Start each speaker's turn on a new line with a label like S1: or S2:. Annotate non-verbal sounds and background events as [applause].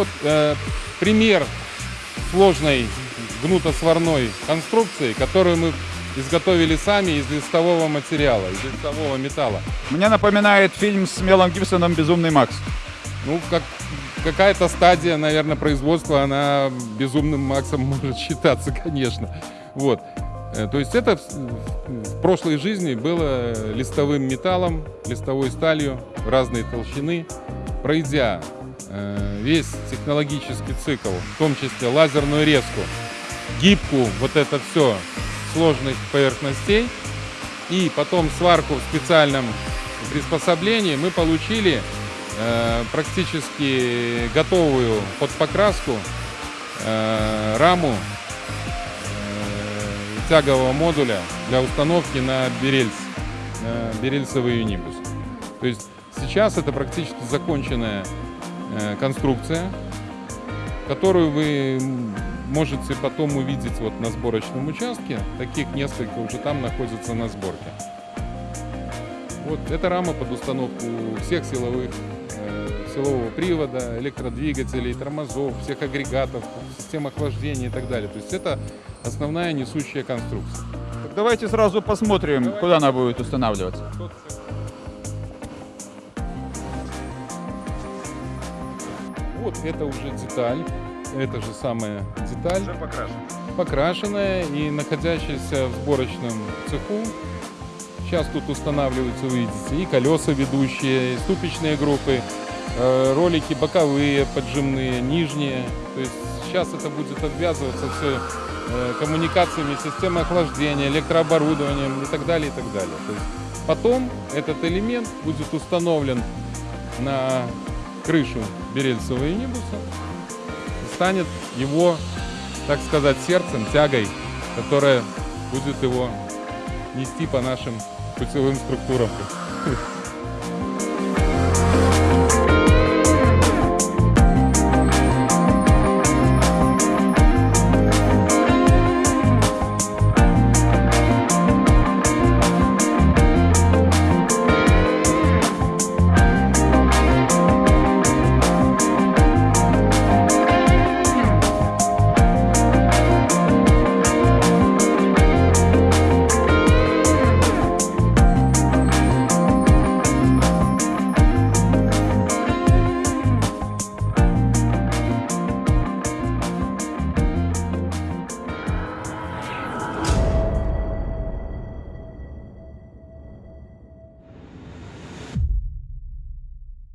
S1: Вот э, пример сложной гнутосварной конструкции, которую мы изготовили сами из листового материала, из листового металла.
S2: Мне напоминает фильм с Мелом Гибсоном «Безумный Макс».
S1: Ну, как какая-то стадия, наверное, производства, она безумным Максом [laughs] может считаться, конечно. Вот. Э, То есть это в прошлой жизни было листовым металлом, листовой сталью разной толщины. Пройдя весь технологический цикл, в том числе лазерную резку, гибку, вот это все сложных поверхностей, и потом сварку в специальном приспособлении, мы получили э, практически готовую под покраску э, раму э, тягового модуля для установки на берельс, на берельсовый юнибус. То есть сейчас это практически законченная э, конструкция, которую вы можете потом увидеть вот на сборочном участке. Таких несколько уже там находятся на сборке. Вот эта рама под установку всех силовых, э, силового привода, электродвигателей, тормозов, всех агрегатов, систем охлаждения и так далее. То есть это основная несущая конструкция.
S2: Так давайте сразу посмотрим, куда она будет устанавливаться.
S1: Вот это уже деталь, это же самая деталь,
S2: покрашен.
S1: покрашенная и находящаяся в сборочном цеху. Сейчас тут устанавливаются, вы видите, и колеса ведущие, и ступичные группы, э, ролики боковые, поджимные, нижние. То есть сейчас это будет обвязываться все э, коммуникациями, системой охлаждения, электрооборудованием и так далее, и так далее. То есть потом этот элемент будет установлен на крышу берельцевого юнибуса и станет его, так сказать, сердцем, тягой, которая будет его нести по нашим путевым структурам.